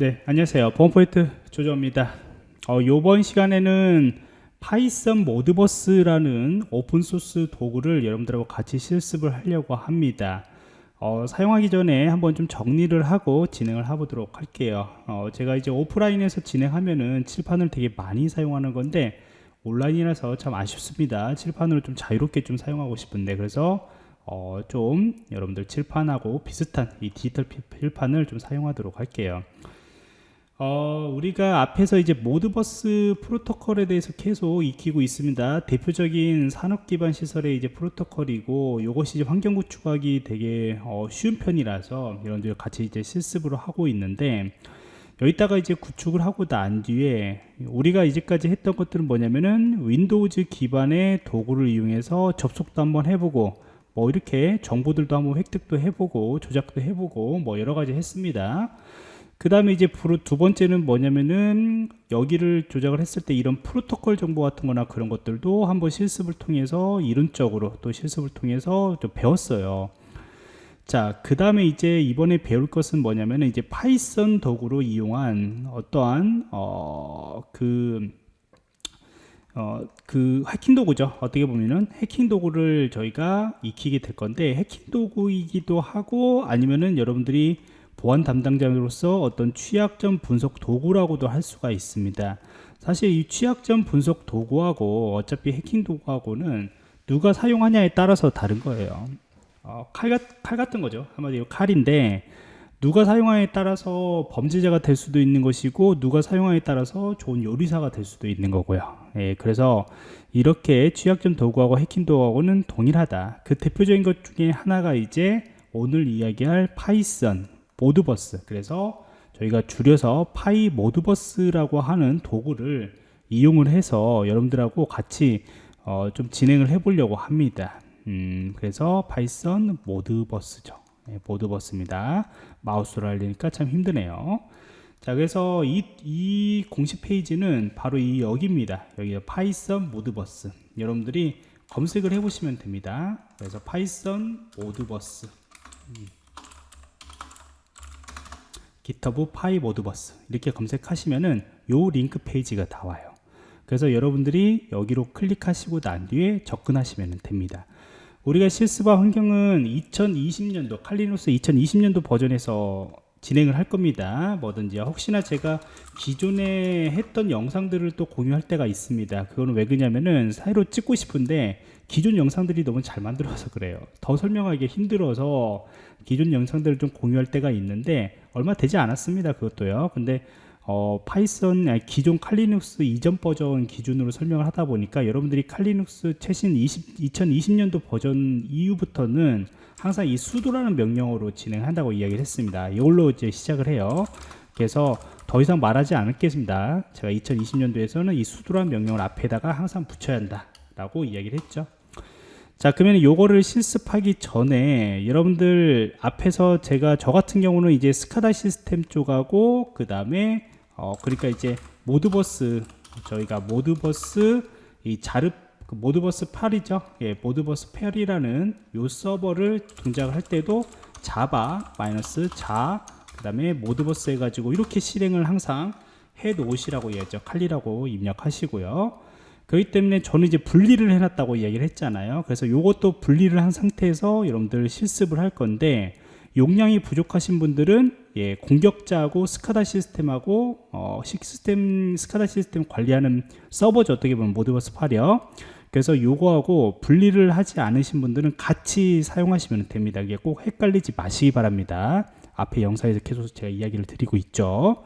네, 안녕하세요. 보안포인트 조조입니다. 어, 이번 시간에는 Python Modbus라는 open source 도구를 여러분들하고 같이 실습을 하려고 합니다. 어, 사용하기 전에 한번 좀 정리를 하고 진행을 해보도록 할게요. 어, 제가 이제 오프라인에서 진행하면은 칠판을 되게 많이 사용하는 건데 온라인이라서 참 아쉽습니다. 칠판으로 좀 자유롭게 좀 사용하고 싶은데 그래서 어, 좀 여러분들 칠판하고 비슷한 이 디지털 칠판을 좀 사용하도록 할게요. 어, 우리가 앞에서 이제 Modbus 프로토콜에 대해서 계속 익히고 있습니다. 대표적인 산업 기반 시설의 이제 프로토콜이고 이것이 이제 환경 구축하기 되게 어, 쉬운 편이라서 여러분들 같이 이제 실습으로 하고 있는데 여기다가 이제 구축을 하고 난 뒤에 우리가 이제까지 했던 것들은 뭐냐면은 Windows 기반의 도구를 이용해서 접속도 한번 해보고 뭐 이렇게 정보들도 한번 획득도 해보고 조작도 해보고 뭐 여러 가지 했습니다. 그 다음에 이제 두 번째는 뭐냐면은 여기를 조작을 했을 때 이런 프로토콜 정보 같은 거나 그런 것들도 한번 실습을 통해서 이론적으로 또 실습을 통해서 좀 배웠어요 자 그 다음에 이제 이번에 배울 것은 뭐냐면은 이제 Python 도구로 이용한 어떠한 어 그 어, 그 해킹 도구죠. 어떻게 보면은 해킹 도구를 저희가 익히게 될 건데 해킹 도구이기도 하고 아니면은 여러분들이 보안 담당자로서 어떤 취약점 분석 도구라고도 할 수가 있습니다. 사실 이 취약점 분석 도구하고 어차피 해킹 도구하고는 누가 사용하냐에 따라서 다른 거예요. 어, 칼, 칼 같은 거죠. 한마디로 칼인데 누가 사용하냐에 따라서 범죄자가 될 수도 있는 것이고 누가 사용하냐에 따라서 좋은 요리사가 될 수도 있는 거고요. 예, 그래서 이렇게 취약점 도구하고 해킹 도구하고는 동일하다. 그 대표적인 것 중에 하나가 이제 오늘 이야기할 Python Modbus. 그래서 저희가 줄여서 PyModbus라고 하는 도구를 이용을 해서 여러분들하고 같이 어, 좀 진행을 해 보려고 합니다. 음, 그래서 Python Modbus죠. 네, Modbus입니다. 마우스로 하려니까 참 힘드네요. 자 그래서 이, 이 공식 페이지는 바로 이 여기입니다. 여기 Python Modbus. 여러분들이 검색을 해 보시면 됩니다. 그래서 Python Modbus. 음. GitHub PyModbus 이렇게 검색하시면은 요 링크 페이지가 나와요. 그래서 여러분들이 여기로 클릭하시고 난 뒤에 접근하시면 됩니다. 우리가 실습할 환경은 2020년도 Kali Linux 2020년도 버전에서 진행을 할 겁니다. 뭐든지. 혹시나 제가 기존에 했던 영상들을 또 공유할 때가 있습니다. 그거는 왜 그러냐면은 새로 찍고 싶은데 기존 영상들이 너무 잘 만들어서 그래요. 더 설명하기 힘들어서 기존 영상들을 좀 공유할 때가 있는데 얼마 되지 않았습니다 그것도요. 근데 어, Python 기존 Kali Linux 이전 버전 기준으로 설명을 하다 보니까 여러분들이 Kali Linux 최신 20, 2020년도 버전 이후부터는 항상 이 sudo라는 명령어로 진행한다고 이야기를 했습니다. 이걸로 이제 시작을 해요. 그래서 더 이상 말하지 않겠습니다. 제가 2020년도에서는 이 수도라는 명령을 앞에다가 항상 붙여야 한다 라고 이야기를 했죠 자 그러면 요거를 실습하기 전에 여러분들 앞에서 제가 저 같은 경우는 이제 스카다 시스템 쪽하고 그 다음에 어 그러니까 이제 모드버스 저희가 모드버스 이 자르 그 모드버스 8이죠? 예 모드버스 8이라는 요 서버를 동작을 할 때도 자바 마이너스 자 그 다음에 모드버스 해가지고 이렇게 실행을 항상 해 놓으시라고 얘기하죠. 칼리라고 입력하시고요 그렇기 때문에 저는 이제 분리를 해놨다고 이야기를 했잖아요. 그래서 이것도 분리를 한 상태에서 여러분들 실습을 할 건데 용량이 부족하신 분들은 예, 공격자하고 스카다 시스템하고 어, 시스템 스카다 시스템 관리하는 서버죠. 어떻게 보면 모드버스 8이요 그래서 요거하고 분리를 하지 않으신 분들은 같이 사용하시면 됩니다. 이게 꼭 헷갈리지 마시기 바랍니다. 앞에 영상에서 계속 제가 이야기를 드리고 있죠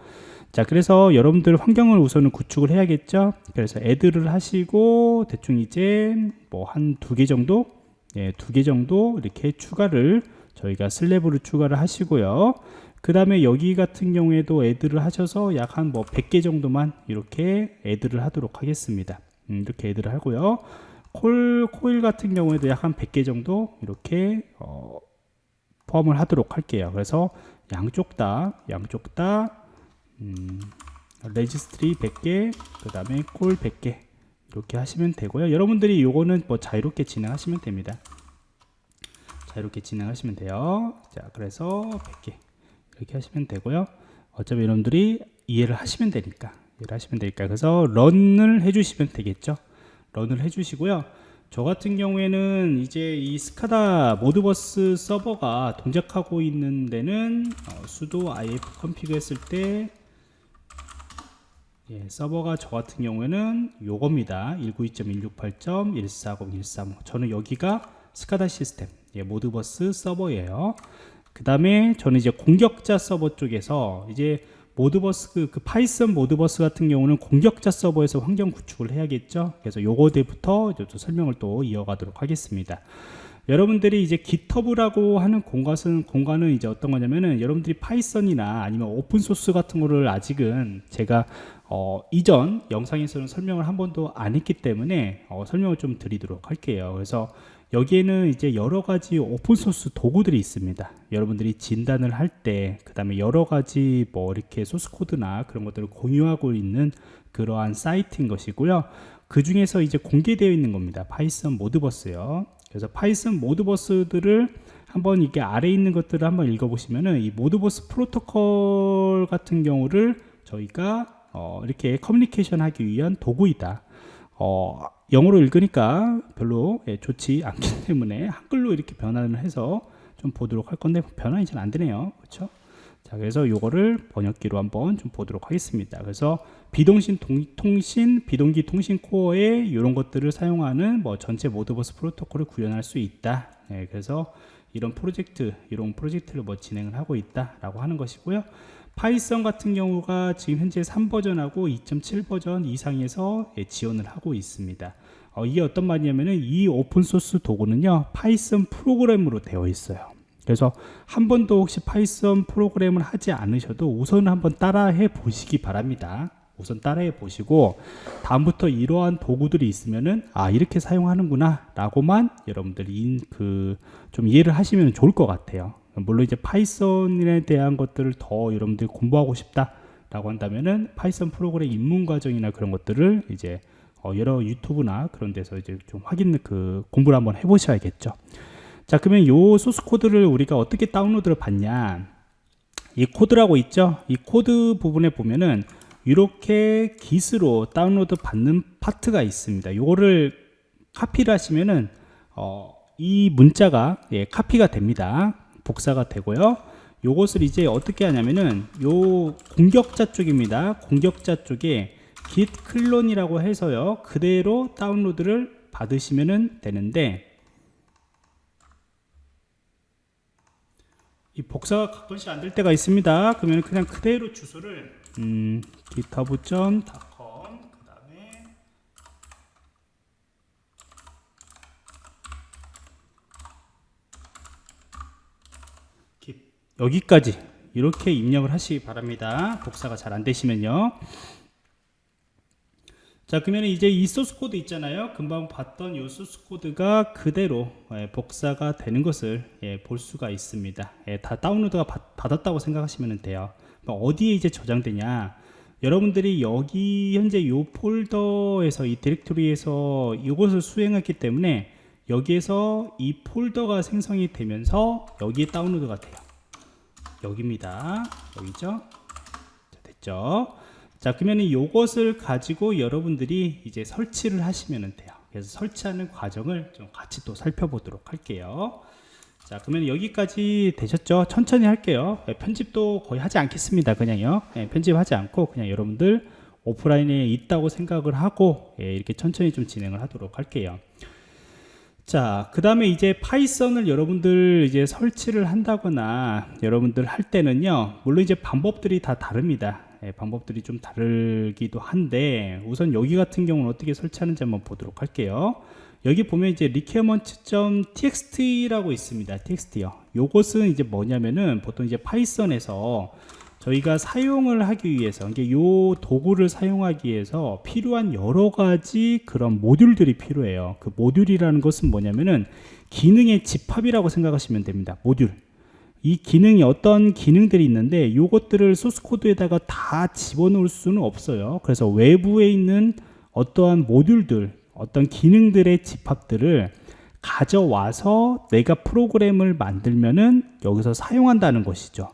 자 그래서 여러분들 환경을 우선은 구축을 해야겠죠? 그래서 애드를 하시고 대충 이제 뭐 한 두 개 정도? 예, 두 개 정도 이렇게 추가를 저희가 슬랩으로 추가를 하시고요. 그 다음에 여기 같은 경우에도 애드를 하셔서 약 한 뭐 100개 정도만 이렇게 애드를 하도록 하겠습니다. 음, 이렇게 애드를 하고요. 콜, 코일 같은 경우에도 약 한 100개 정도 이렇게 어, 포함을 하도록 할게요. 그래서 양쪽 다 양쪽 다 음, 레지스트리 100개 그 다음에 코일 100개 이렇게 하시면 되고요. 여러분들이 요거는 뭐 자유롭게 진행하시면 됩니다. 자유롭게 진행하시면 돼요. 자 그래서 100개 이렇게 하시면 되고요. 어차피 여러분들이 이해를 하시면 되니까 이해를 하시면 되니까. 그래서 run을 해주시면 되겠죠? run을 해주시고요. 저 같은 경우에는 이제 이 SCADA Modbus 서버가 동작하고 있는 데는 어, sudo ifconfig 했을 때 예, 서버가 저 같은 경우에는 요겁니다. 192.168.140.135 저는 여기가 SCADA 시스템 예, Modbus 서버예요. 그 다음에 저는 이제 공격자 서버 쪽에서 이제 Modbus 그, 그 파이썬 Modbus 같은 경우는 공격자 서버에서 환경 구축을 해야겠죠? 그래서 요거부터 이제 또 설명을 또 이어가도록 하겠습니다. 여러분들이 이제 GitHub라고 하는 공간은 공간은 이제 어떤 거냐면은 여러분들이 파이썬이나 아니면 오픈 소스 같은 거를 아직은 제가 어, 이전 영상에서는 설명을 한 번도 안 했기 때문에 어, 설명을 좀 드리도록 할게요. 그래서 여기에는 이제 여러 가지 오픈소스 도구들이 있습니다. 여러분들이 진단을 할 때, 그 다음에 여러 가지 뭐 이렇게 소스코드나 그런 것들을 공유하고 있는 그러한 사이트인 것이고요. 그 중에서 이제 공개되어 있는 겁니다. 파이썬 Modbus요. 그래서 파이썬 Modbus들을 한번 이게 아래 있는 것들을 한번 읽어보시면은 이 Modbus 프로토콜 같은 경우를 저희가 어, 이렇게 커뮤니케이션 하기 위한 도구이다. 어, 영어로 읽으니까 별로 예, 좋지 않기 때문에 한글로 이렇게 변환을 해서 좀 보도록 할 건데 변환이 잘 안 되네요. 그렇죠? 자, 그래서 요거를 번역기로 한번 좀 보도록 하겠습니다. 그래서 비동신 동, 통신, 비동기 통신 코어에 이런 것들을 사용하는 뭐 전체 Modbus 프로토콜을 구현할 수 있다. 예, 그래서 이런 프로젝트, 이런 프로젝트를 뭐 진행을 하고 있다라고 하는 것이고요. 파이썬 같은 경우가 지금 현재 3버전하고 2.7 버전 이상에서 예, 지원을 하고 있습니다. 어, 이게 어떤 말이냐면은 이 오픈소스 도구는요 파이썬 프로그램으로 되어 있어요. 그래서 한 번도 혹시 파이썬 프로그램을 하지 않으셔도 우선 한번 따라해 보시기 바랍니다. 우선 따라해 보시고 다음부터 이러한 도구들이 있으면은 아 이렇게 사용하는구나 라고만 여러분들이 그 좀 이해를 하시면 좋을 것 같아요 물론 이제 파이썬에 대한 것들을 더 여러분들이 공부하고 싶다라고 한다면은 파이썬 프로그램 입문 과정이나 그런 것들을 이제 어 여러 유튜브나 그런 데서 이제 좀 확인 그 공부를 한번 해보셔야겠죠. 자 그러면 요 소스 코드를 우리가 어떻게 다운로드를 받냐? 이 코드라고 있죠. 이 코드 부분에 보면은 이렇게 git으로 다운로드 받는 파트가 있습니다. 요거를 카피를 하시면은 어, 이 문자가 예, 카피가 됩니다. 복사가 되고요. 요것을 이제 어떻게 하냐면은 요 공격자 쪽입니다. 공격자 쪽에 git clone이라고 해서요. 그대로 다운로드를 받으시면 되는데 이 복사가 가끔씩 안 될 때가 있습니다. 그러면 그냥 그대로 주소를 음, github.com 여기까지 이렇게 입력을 하시기 바랍니다. 복사가 잘 안 되시면요. 자 그러면 이제 이 소스 코드 있잖아요. 금방 봤던 이 소스 코드가 그대로 예, 복사가 되는 것을 예, 볼 수가 있습니다. 예, 다 다운로드가 받, 받았다고 생각하시면 돼요. 그러니까 어디에 이제 저장되냐? 여러분들이 여기 현재 이 폴더에서 이 디렉토리에서 이것을 수행했기 때문에 여기에서 이 폴더가 생성이 되면서 여기에 다운로드가 돼요 여기입니다. 여기죠? 자, 됐죠? 자, 그러면 이것을 가지고 여러분들이 이제 설치를 하시면 돼요. 그래서 설치하는 과정을 좀 같이 또 살펴보도록 할게요. 자, 그러면 여기까지 되셨죠? 천천히 할게요. 네, 편집도 거의 하지 않겠습니다. 그냥요. 네, 편집하지 않고 그냥 여러분들 오프라인에 있다고 생각을 하고 예, 이렇게 천천히 좀 진행을 하도록 할게요. 자, 그 다음에 이제 파이썬을 여러분들 이제 설치를 한다거나 여러분들 할 때는요, 물론 이제 방법들이 다 다릅니다. 예, 방법들이 좀 다르기도 한데, 우선 여기 같은 경우는 어떻게 설치하는지 한번 보도록 할게요. 여기 보면 이제 requirement.txt라고 있습니다. txt요. 요것은 이제 뭐냐면은 보통 이제 파이썬에서 저희가 사용을 하기 위해서 이게 요 도구를 사용하기 위해서 필요한 여러 가지 그런 모듈들이 필요해요. 그 모듈이라는 것은 뭐냐면은 기능의 집합이라고 생각하시면 됩니다. 모듈. 이 기능이 어떤 기능들이 있는데 이것들을 소스 코드에다가 다 집어넣을 수는 없어요. 그래서 외부에 있는 어떠한 모듈들 어떤 기능들의 집합들을 가져와서 내가 프로그램을 만들면은 여기서 사용한다는 것이죠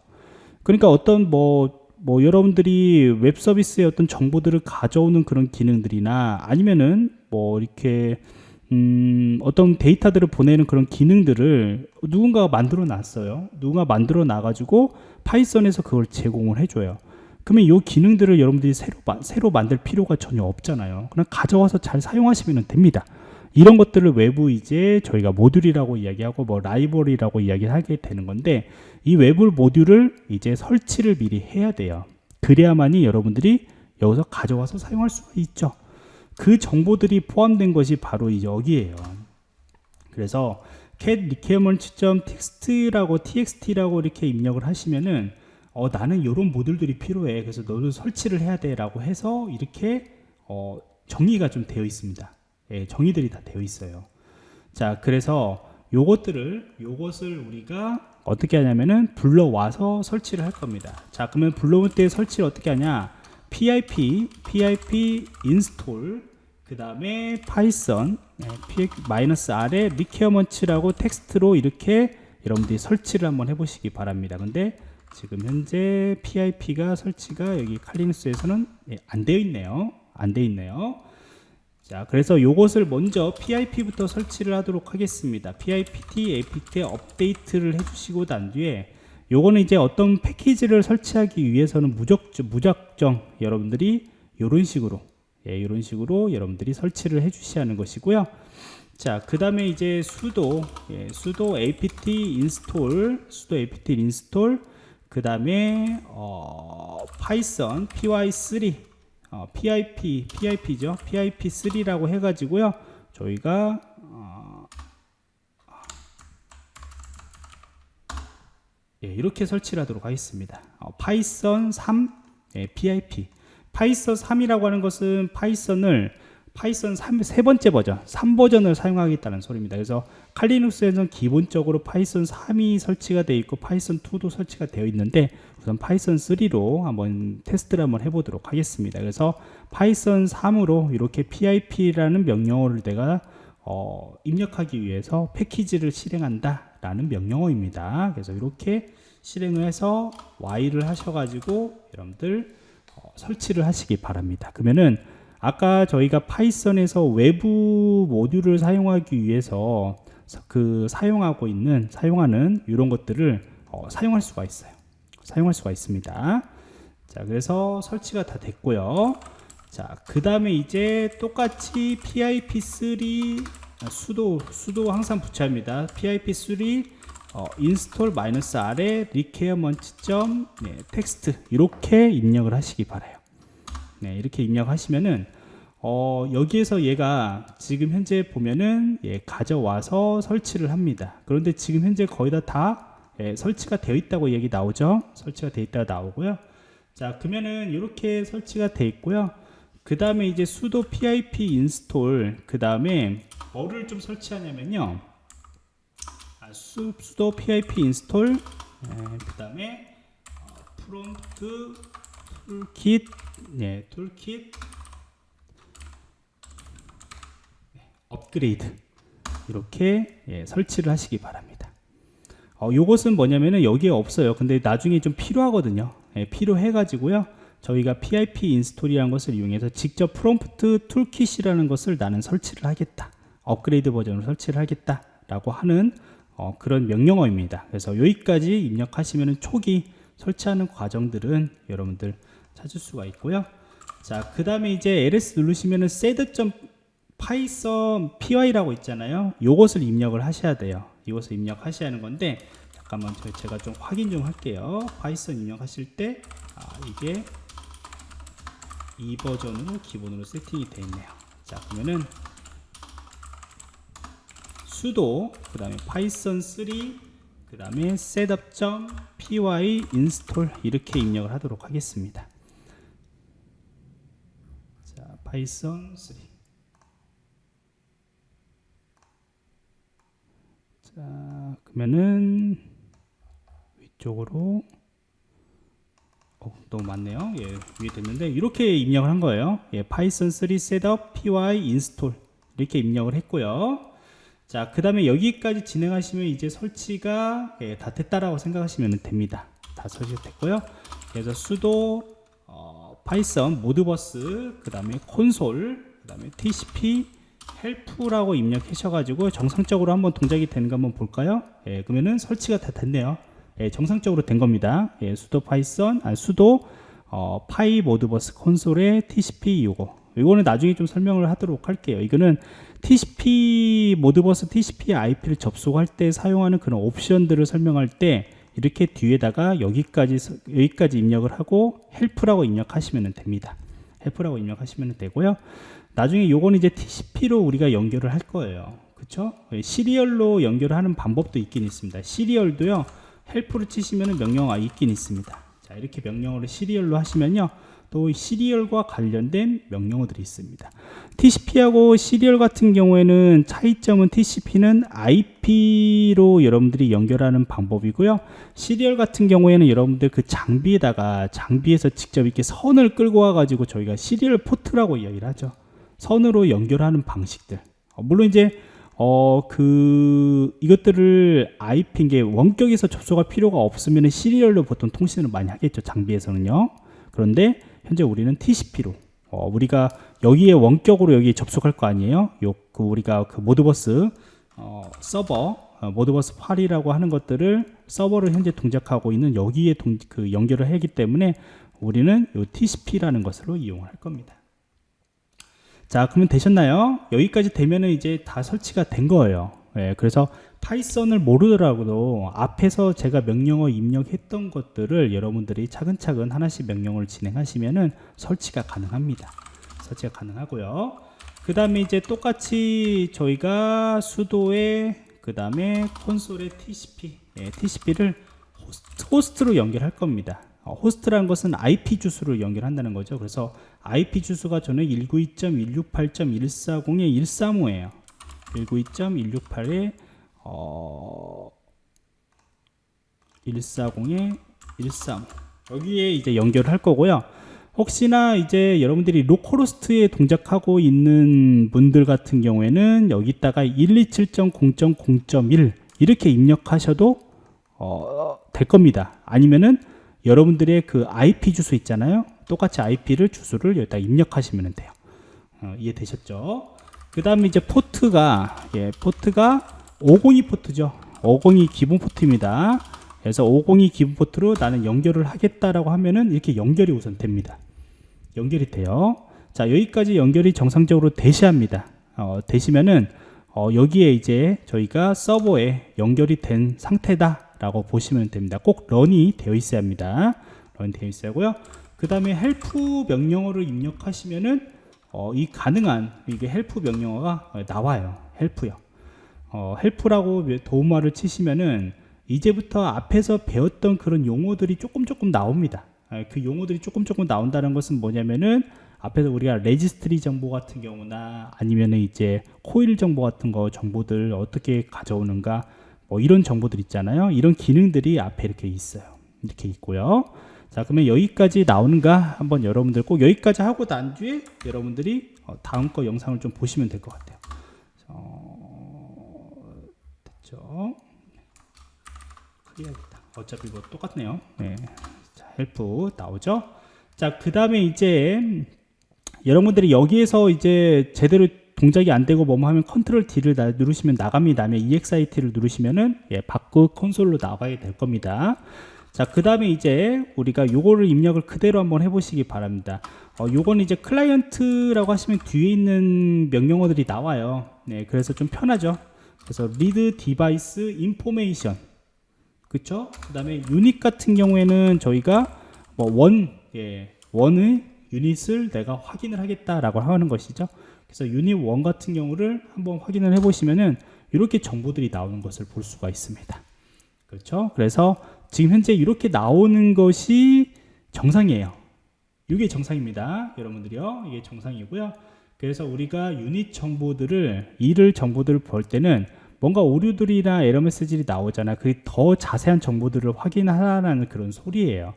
그러니까 어떤 뭐뭐 여러분들이 웹 서비스의 어떤 정보들을 가져오는 그런 기능들이나 아니면은 뭐 이렇게 음, 어떤 데이터들을 보내는 그런 기능들을 누군가가 만들어 놨어요. 누군가 만들어 놔 가지고 파이썬에서 그걸 제공을 해줘요. 그러면 이 기능들을 여러분들이 새로, 마- 새로 만들 필요가 전혀 없잖아요. 그냥 가져와서 잘 사용하시면 됩니다. 이런 것들을 외부 이제 저희가 모듈이라고 이야기하고 뭐 라이벌이라고 이야기하게 되는 건데 이 외부 모듈을 이제 설치를 미리 해야 돼요. 그래야만이 여러분들이 여기서 가져와서 사용할 수가 있죠. 그 정보들이 포함된 것이 바로 이 여기에요. 그래서 cat requirement.txt라고 txt라고 이렇게 입력을 하시면은 어, 나는 이런 모듈들이 필요해. 그래서 너도 설치를 해야 돼라고 해서 이렇게 어, 정의가 좀 되어 있습니다. 예, 정의들이 다 되어 있어요. 자, 그래서 요것들을 요것을 우리가 어떻게 하냐면은 불러와서 설치를 할 겁니다. 자, 그러면 불러올 때 설치를 어떻게 하냐? pip pip install 그 다음에 python 네, 마이너스 r에 requirements라고 텍스트로 이렇게 여러분들이 설치를 한번 해보시기 바랍니다. 근데 지금 현재 pip가 설치가 여기 칼리누스에서는 예, 안 되어 있네요. 안 되어 있네요. 자, 그래서 요것을 먼저 PIP부터 설치를 하도록 하겠습니다. PIPT, apt 업데이트를 해주시고 난 뒤에 요거는 이제 어떤 패키지를 설치하기 위해서는 무적, 무작정 여러분들이 이런 식으로 예, 이런 식으로 여러분들이 설치를 해 주셔야 하는 것이고요. 자, 그 다음에 이제 sudo, 예, sudo apt install, sudo apt install, 그 다음에 어, python py3, 어, pip, pip죠, pip3라고 해가지고요. 저희가 어, 예, 이렇게 설치를 하도록 하겠습니다. 어, 파이썬 3 예, pip. 파이썬 3이라고 하는 것은 파이썬을 파이썬 3, 세 번째 버전, 3버전을 사용하겠다는 소리입니다. 그래서 칼리눅스에서는 기본적으로 파이썬 3이 설치가 되어 있고 파이썬 2도 설치가 되어 있는데 우선 파이썬 3로 한번 테스트를 한번 해보도록 하겠습니다. 그래서 파이썬 3으로 이렇게 pip라는 명령어를 내가 어, 입력하기 위해서 패키지를 실행한다 라는 명령어입니다. 그래서 이렇게 실행을 해서 Y를 하셔가지고 여러분들 어, 설치를 하시기 바랍니다. 그러면은 아까 저희가 파이썬에서 외부 모듈을 사용하기 위해서 사- 그 사용하고 있는 사용하는 이런 것들을 어, 사용할 수가 있어요. 사용할 수가 있습니다. 자, 그래서 설치가 다 됐고요. 자, 그 다음에 이제 똑같이 pip3 아, 수도 수도 항상 붙여야 합니다. pip3 어, install r에 requirement 점 네, 이렇게 입력을 하시기 바라요. 네, 이렇게 입력하시면은 어, 여기에서 얘가 지금 현재 보면은 예, 가져와서 설치를 합니다. 그런데 지금 현재 거의 다, 다 예, 설치가 되어 있다고 얘기 나오죠. 설치가 되어 있다 나오고요. 자, 그러면은 이렇게 설치가 되어 있고요. 그 다음에 이제 sudo pip install 그 다음에 뭐를 좀 설치하냐면요. 아, su- sudo pip install 그 다음에 어, prompt toolkit 네, toolkit 네, 업그레이드 이렇게 예, 설치를 하시기 바랍니다. 어, 요것은 뭐냐면은 여기에 없어요. 근데 나중에 좀 필요하거든요. 예, 필요해 가지고요. 저희가 pip 인스톨이라는 것을 이용해서 직접 prompt toolkit이라는 것을 나는 설치를 하겠다. 업그레이드 버전으로 설치를 하겠다 라고 하는 어, 그런 명령어입니다. 그래서 여기까지 입력하시면 초기 설치하는 과정들은 여러분들 찾을 수가 있고요. 자, 그 다음에 이제 ls 누르시면은 sed.python py라고 있잖아요. 요것을 입력을 하셔야 돼요. 이것을 입력하셔야 하는 건데 잠깐만 저- 제가 좀 확인 좀 할게요. Python 입력하실 때 아, 이게 이 버전으로 기본으로 세팅이 되어 있네요. 자, 그러면은 sudo 그 다음에 python 3그 다음에 setup.py install 이렇게 입력을 하도록 하겠습니다. 자, python 3 자, 그러면은 위쪽으로 어, 너무 많네요. 예, 위에 됐는데 이렇게 입력을 한 거예요. 예, python 3 setup py install 이렇게 입력을 했고요. 자, 그 다음에 여기까지 진행하시면 이제 설치가 예, 다 됐다라고 생각하시면 됩니다. 다 설치됐고요. 그래서 sudo 어, python 모드버스 그 다음에 콘솔 그 다음에 tcp help라고 입력하셔가지고 정상적으로 한번 동작이 되는 거 한번 볼까요? 예, 그러면은 설치가 다 됐네요. 예, 정상적으로 된 겁니다. 예, sudo python, 아, sudo 어, py Modbus 콘솔의 tcp 요거. 이거는 나중에 좀 설명을 하도록 할게요. 이거는 TCP Modbus TCP IP를 접속할 때 사용하는 그런 옵션들을 설명할 때 이렇게 뒤에다가 여기까지 서- 여기까지 입력을 하고 help라고 입력하시면 됩니다. help라고 입력하시면 되고요. 나중에 요거는 이제 TCP로 우리가 연결을 할 거예요. 그쵸? 예, serial로 연결을 하는 방법도 있긴 있습니다. serial도요. help를 치시면 명령어가 있긴 있습니다. 자, 이렇게 명령어를 serial로 하시면요. 또 serial과 관련된 명령어들이 있습니다. TCP하고 serial 같은 경우에는 차이점은 TCP는 IP로 여러분들이 연결하는 방법이고요. serial 같은 경우에는 여러분들 그 장비에다가 장비에서 직접 이렇게 선을 끌고 와가지고 저희가 serial port라고 이야기를 하죠. 선으로 연결하는 방식들. 어, 물론 이제 어 그 이것들을 IP 게 원격에서 접속할 필요가 없으면 시리얼로 보통 통신을 많이 하겠죠. 장비에서는요. 그런데 현재 우리는 TCP로 어, 우리가 여기에 원격으로 여기 접속할 거 아니에요? 요 그 우리가 그 모드버스 어, 서버 어, 모드버스 8이라고 하는 것들을 서버를 현재 동작하고 있는 여기에 동, 그 연결을 하기 때문에 우리는 요 TCP라는 것으로 이용할 겁니다. 자, 그러면 되셨나요? 여기까지 되면은 이제 다 설치가 된 거예요. 예, 그래서 Python을 모르더라도 앞에서 제가 명령어 입력했던 것들을 여러분들이 차근차근 하나씩 명령어를 진행하시면은 설치가 가능합니다. 설치가 가능하고요. 그 다음에 이제 똑같이 저희가 sudo에 그 다음에 콘솔의 TCP, 예, TCP를 호스트, 호스트로 연결할 겁니다. 어, 호스트라는 것은 IP 주소를 연결한다는 거죠. 그래서 IP 주소가 저는 192.168.140에 135예요. 192.168에 어 140에 135 여기에 이제 연결을 할 거고요. 혹시나 이제 여러분들이 localhost에 동작하고 있는 분들 같은 경우에는 여기다가 127.0.0.1 이렇게 입력하셔도 어, 될 겁니다. 아니면은 여러분들의 그 IP 주소 있잖아요. 똑같이 IP를 주소를 여기다 입력하시면 돼요. 어, 이해되셨죠? 그 다음에 이제 포트가 예, 포트가 502 포트죠. 502 기본 포트입니다. 그래서 502 기본 포트로 나는 연결을 하겠다라고 하면은 이렇게 연결이 우선 됩니다. 연결이 돼요. 자 여기까지 연결이 정상적으로 되셔야합니다. 어, 되시면은 어, 여기에 이제 저희가 서버에 연결이 된 상태다 라고 보시면 됩니다. 꼭 run이 되어 있어야 합니다. run 되어 있어야 하고요. 그 다음에 help 명령어를 입력하시면은 어, 이 가능한 이게 help 명령어가 어, 나와요. help요. 어, help라고 도움말을 치시면은 이제부터 앞에서 배웠던 그런 용어들이 조금 조금 나옵니다. 아, 그 용어들이 조금 조금 나온다는 것은 뭐냐면은 앞에서 우리가 registry 정보 같은 경우나 아니면은 이제 코일 정보 같은 거 정보들 어떻게 가져오는가 뭐 이런 정보들 있잖아요. 이런 기능들이 앞에 이렇게 있어요. 이렇게 있고요. 자 그러면 여기까지 나오는가 한번 여러분들 꼭 여기까지 하고 난 뒤에 여러분들이 어, 다음 거 영상을 좀 보시면 될 것 같아요. 어, 됐죠? clear야겠다. 어차피 뭐 똑같네요. 네. 자, help 나오죠? 자, 그 다음에 이제 여러분들이 여기에서 이제 제대로 동작이 안 되고 뭐뭐 하면 control D를 나- 누르시면 나갑니다. 다음에 EXIT를 누르시면은 예, 밖 콘솔로 나가야 될 겁니다. 자, 그 다음에 이제 우리가 요거를 입력을 그대로 한번 해보시기 바랍니다. 어, 요거는 이제 client라고 하시면 뒤에 있는 명령어들이 나와요. 네, 그래서 좀 편하죠. 그래서 read device information. 그쵸? 그 다음에 유닛 같은 경우에는 저희가 뭐 one, 예, one의 유닛을 내가 확인을 하겠다라고 하는 것이죠. 그래서 유닛 원 같은 경우를 한번 확인을 해보시면은 이렇게 정보들이 나오는 것을 볼 수가 있습니다. 그렇죠? 그래서 지금 현재 이렇게 나오는 것이 정상이에요. 이게 정상입니다. 여러분들이요. 이게 정상이고요. 그래서 우리가 유닛 정보들을 이를 정보들을 볼 때는 뭔가 오류들이나 에러 메시지들이 나오잖아. 그 더 자세한 정보들을 확인하라는 그런 소리예요.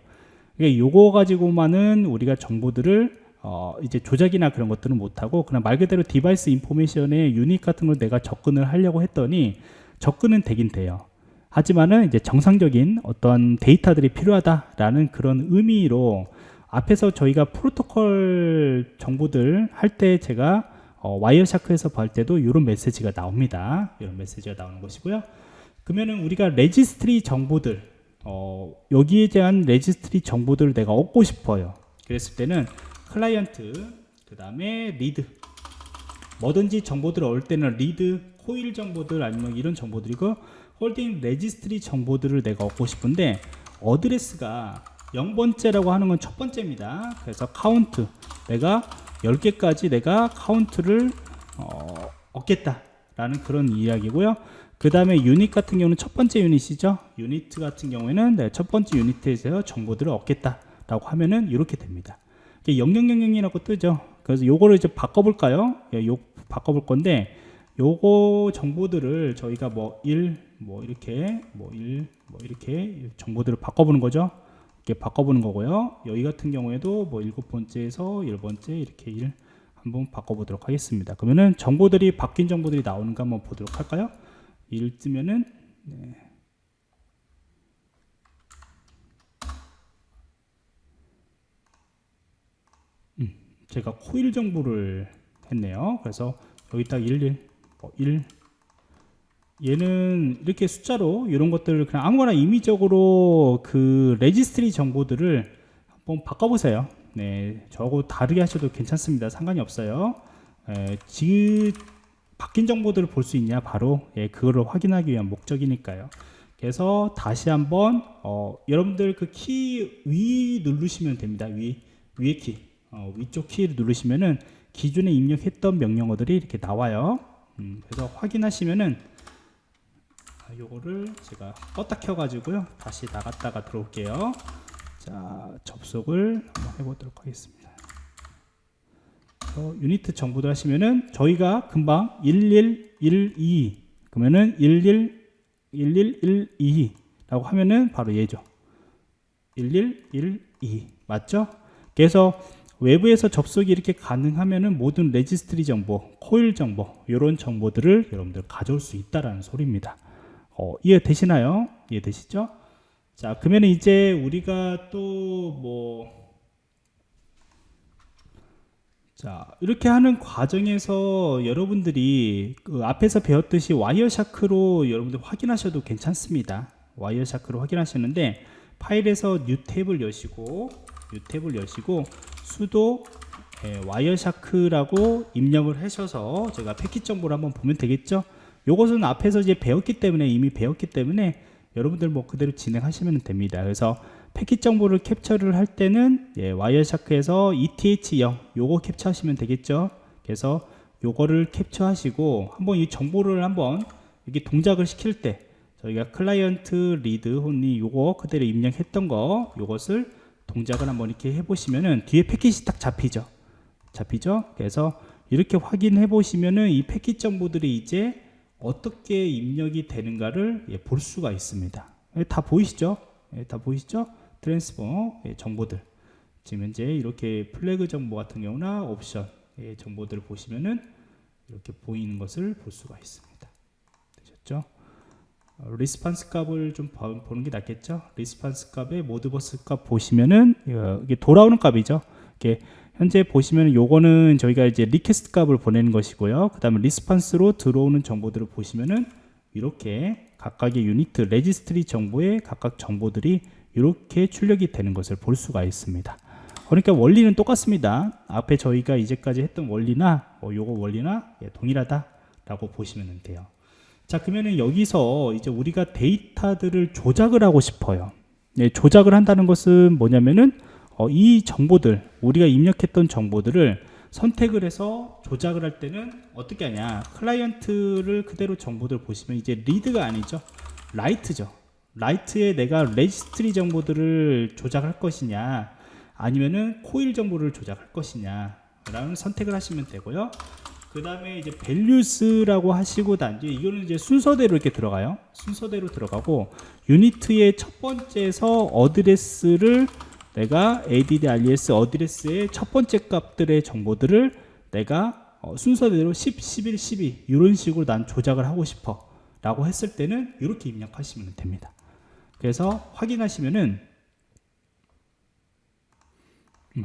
그러니까 요거 가지고만은 우리가 정보들을 어 이제 조작이나 그런 것들은 못하고 그냥 말 그대로 device information의 unit 같은 걸 내가 접근을 하려고 했더니 접근은 되긴 돼요. 하지만은 이제 정상적인 어떤 데이터들이 필요하다라는 그런 의미로 앞에서 저희가 프로토콜 정보들 할 때 제가 어, Wireshark에서 볼 때도 이런 메시지가 나옵니다. 이런 메시지가 나오는 것이고요. 그러면은 우리가 registry 정보들 어, 여기에 대한 registry 정보들을 내가 얻고 싶어요. 그랬을 때는 client 그 다음에 read 뭐든지 정보들을 얻을 때는 read coil 정보들 아니면 이런 정보들이고 holding registry 정보들을 내가 얻고 싶은데 address가 0번째라고 하는 건 첫 번째입니다. 그래서 카운트 내가 10개까지 내가 카운트를 어, 얻겠다 라는 그런 이야기고요. 그 다음에 유닛 같은 경우는 첫 번째 유닛이죠. 유닛 같은 경우에는 네, 첫 번째 유닛에서 정보들을 얻겠다 라고 하면은 이렇게 됩니다. 0000이라고 뜨죠. 그래서 요거를 이제 바꿔볼까요? 예, 요 바꿔볼 건데 요거 정보들을 저희가 뭐 1, 뭐 이렇게 뭐 1, 뭐 이렇게 정보들을 바꿔보는 거죠. 이렇게 바꿔보는 거고요. 여기 같은 경우에도 뭐 일곱 번째에서 열 번째 이렇게 1 한번 바꿔보도록 하겠습니다. 그러면은 정보들이 바뀐 정보들이 나오는가 한번 보도록 할까요? 1 뜨면은 네. 음, 제가 코일 정보를 했네요. 그래서 여기 딱 11, 뭐 1, 얘는 이렇게 숫자로 이런 것들을 그냥 아무거나 임의적으로 그 registry 정보들을 한번 바꿔보세요. 네, 저하고 다르게 하셔도 괜찮습니다. 상관이 없어요. 에, 지, 바뀐 정보들을 볼 수 있냐 바로 예, 그거를 확인하기 위한 목적이니까요. 그래서 다시 한번 어, 여러분들 그 키 위 누르시면 됩니다. 위 위에 키 어, 위쪽 키를 누르시면은 기존에 입력했던 명령어들이 이렇게 나와요. 음, 그래서 확인하시면은 아, 요거를 제가 껐다 켜가지고요. 다시 나갔다가 들어올게요. 자 접속을 한번 해보도록 하겠습니다. 어, 유니트 정보들 하시면은 저희가 금방 1112 그러면은 11 1112 라고 하면은 바로 얘죠. 1112 맞죠? 그래서 외부에서 접속이 이렇게 가능하면은 모든 레지스트리 정보, 코일 정보 이런 정보들을 여러분들 가져올 수 있다라는 소리입니다. 어, 이해되시나요? 이해되시죠? 자, 그러면 이제 우리가 또 뭐, 자, 이렇게 하는 과정에서 여러분들이 그 앞에서 배웠듯이 와이어 샤크로 여러분들 확인하셔도 괜찮습니다. 와이어 샤크로 확인하시는데 파일에서 뉴 탭을 여시고, 뉴 탭을 여시고, 수도 예, 와이어 샤크라고 입력을 하셔서 제가 패킷 정보를 한번 보면 되겠죠? 요것은 앞에서 이제 배웠기 때문에 이미 배웠기 때문에 여러분들 뭐 그대로 진행하시면 됩니다. 그래서 패킷 정보를 캡처를 할 때는 예, 와이어샤크에서 ETH0 요거 캡처하시면 되겠죠. 그래서 요거를 캡처하시고 한번 이 정보를 한번 이렇게 동작을 시킬 때 저희가 클라이언트 리드 혼이 요거 그대로 입력했던 거 요것을 동작을 한번 이렇게 해보시면은 뒤에 패킷이 딱 잡히죠. 잡히죠. 그래서 이렇게 확인해 보시면은 이 패킷 정보들이 이제 어떻게 입력이 되는가를 예, 볼 수가 있습니다. 예, 다 보이시죠? 예, 다 보이시죠? 트랜스포 예, 정보들. 지금 현재 이렇게 플래그 정보 같은 경우나 옵션 예, 정보들을 보시면은 이렇게 보이는 것을 볼 수가 있습니다. 되셨죠? 어, 리스판스 값을 좀 보는 게 낫겠죠? 리스판스 값의 모드버스 값 보시면은 어, 이게 돌아오는 값이죠. 이게 현재 보시면 요거는 저희가 이제 리퀘스트 값을 보내는 것이고요. 그 다음에 리스판스로 들어오는 정보들을 보시면은 이렇게 각각의 유니트 레지스트리 정보의 각각 정보들이 이렇게 출력이 되는 것을 볼 수가 있습니다. 그러니까 원리는 똑같습니다. 앞에 저희가 이제까지 했던 원리나 뭐 요거 원리나 예, 동일하다라고 보시면 돼요. 자 그러면은 여기서 이제 우리가 데이터들을 조작을 하고 싶어요. 예, 조작을 한다는 것은 뭐냐면은 어, 이 정보들 우리가 입력했던 정보들을 선택을 해서 조작을 할 때는 어떻게 하냐? 클라이언트를 그대로 정보들 보시면 이제 리드가 아니죠? 라이트죠. 라이트에 내가 레지스트리 정보들을 조작할 것이냐? 아니면은 코일 정보를 조작할 것이냐? 라는 선택을 하시면 되고요. 그 다음에 이제 밸류스라고 하시고 단지 이거는 이제 순서대로 이렇게 들어가요. 순서대로 들어가고 유니트의 첫 번째에서 어드레스를 내가 add res 어드레스의 첫 번째 값들의 정보들을 내가 어, 순서대로 10, 11, 12 이런 식으로 난 조작을 하고 싶어 라고 했을 때는 이렇게 입력하시면 됩니다. 그래서 확인하시면은 음,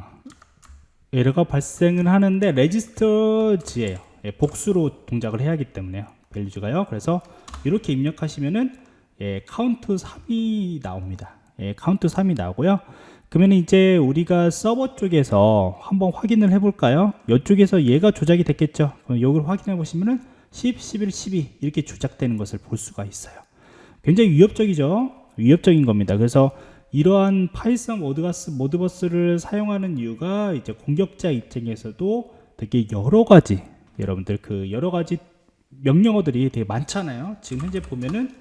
에러가 발생을 하는데 레지스터지예요. 예, 복수로 동작을 해야 하기 때문에요. 밸류즈가요. 그래서 이렇게 입력하시면은 예, 카운트 3이 나옵니다. 예, 카운트 3이 나오고요. 그러면 이제 우리가 서버 쪽에서 한번 확인을 해볼까요? 이쪽에서 얘가 조작이 됐겠죠. 이걸 확인해 보시면은 10, 11, 12 이렇게 조작되는 것을 볼 수가 있어요. 굉장히 위협적이죠. 위협적인 겁니다. 그래서 이러한 파이썬 모드가스 모드버스를 사용하는 이유가 이제 공격자 입장에서도 되게 여러 가지 여러분들 그 여러 가지 명령어들이 되게 많잖아요. 지금 현재 보면은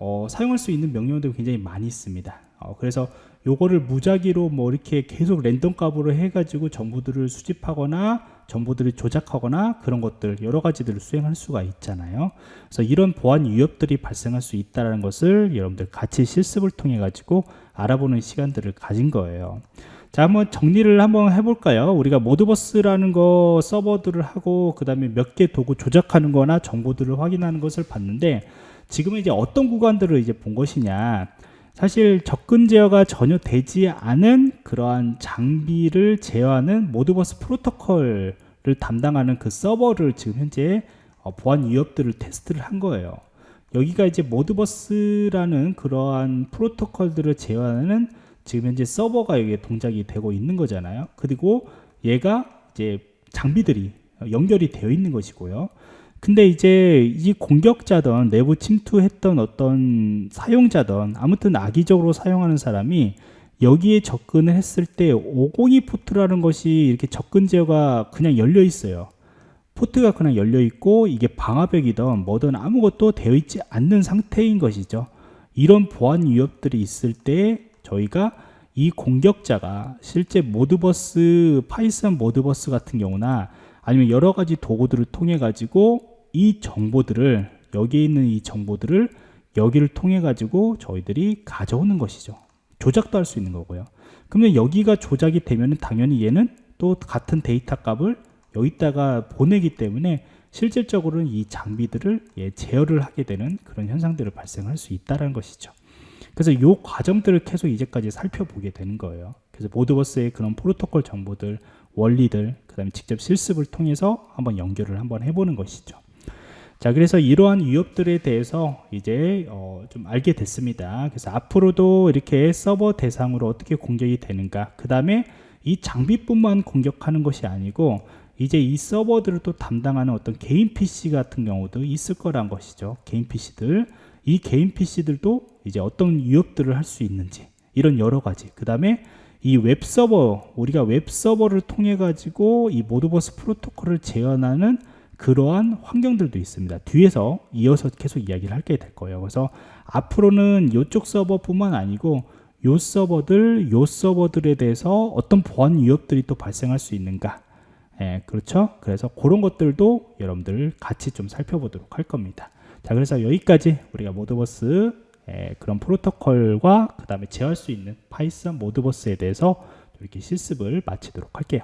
어, 사용할 수 있는 명령어들이 굉장히 많이 있습니다. 어, 그래서 요거를 무작위로 뭐 이렇게 계속 랜덤 값으로 해가지고 정보들을 수집하거나 정보들을 조작하거나 그런 것들 여러 가지들을 수행할 수가 있잖아요. 그래서 이런 보안 위협들이 발생할 수 있다는 것을 여러분들 같이 실습을 통해 가지고 알아보는 시간들을 가진 거예요. 자, 한번 정리를 한번 해볼까요? 우리가 모드버스라는 거 서버들을 하고 그 다음에 몇 개 도구 조작하는 거나 정보들을 확인하는 것을 봤는데 지금은 이제 어떤 구간들을 이제 본 것이냐 사실 접근 제어가 전혀 되지 않은 그러한 장비를 제어하는 모드버스 프로토콜을 담당하는 그 서버를 지금 현재 어, 보안 위협들을 테스트를 한 거예요. 여기가 이제 모드버스라는 그러한 프로토콜들을 제어하는 지금 현재 서버가 여기에 동작이 되고 있는 거잖아요. 그리고 얘가 이제 장비들이 연결이 되어 있는 것이고요. 근데 이제 이 공격자든 내부 침투했던 어떤 사용자든 아무튼 악의적으로 사용하는 사람이 여기에 접근을 했을 때 502 포트라는 것이 이렇게 접근 제어가 그냥 열려 있어요. 포트가 그냥 열려 있고 이게 방화벽이든 뭐든 아무것도 되어 있지 않는 상태인 것이죠. 이런 보안 위협들이 있을 때 저희가 이 공격자가 실제 모드버스 파이썬 모드버스 같은 경우나 아니면 여러 가지 도구들을 통해 가지고 이 정보들을 여기에 있는 이 정보들을 여기를 통해 가지고 저희들이 가져오는 것이죠. 조작도 할 수 있는 거고요. 그러면 여기가 조작이 되면 당연히 얘는 또 같은 데이터 값을 여기다가 보내기 때문에 실질적으로는 이 장비들을 예, 제어를 하게 되는 그런 현상들을 발생할 수 있다는 것이죠. 그래서 이 과정들을 계속 이제까지 살펴보게 되는 거예요. 그래서 모드버스의 그런 프로토콜 정보들, 원리들, 그 다음에 직접 실습을 통해서 한번 연결을 한번 해보는 것이죠. 자, 그래서 이러한 위협들에 대해서 이제 어, 좀 알게 됐습니다. 그래서 앞으로도 이렇게 서버 대상으로 어떻게 공격이 되는가, 그 다음에 이 장비뿐만 공격하는 것이 아니고 이제 이 서버들을 또 담당하는 어떤 개인 PC 같은 경우도 있을 거란 것이죠. 개인 PC들. 이 개인 PC들도 이제 어떤 위협들을 할 수 있는지 이런 여러 가지. 그 다음에 이 웹서버, 우리가 웹서버를 통해 가지고 이 모드버스 프로토콜을 재현하는 그러한 환경들도 있습니다. 뒤에서 이어서 계속 이야기를 하게 될 거예요. 그래서 앞으로는 이쪽 서버뿐만 아니고 요 서버들, 요 서버들에 대해서 어떤 보안 위협들이 또 발생할 수 있는가. 예, 그렇죠? 그래서 그런 것들도 여러분들 같이 좀 살펴보도록 할 겁니다. 자, 그래서 여기까지 우리가 모드버스 예, 그런 프로토콜과 그 다음에 제어할 수 있는 파이썬 모드버스에 대해서 이렇게 실습을 마치도록 할게요.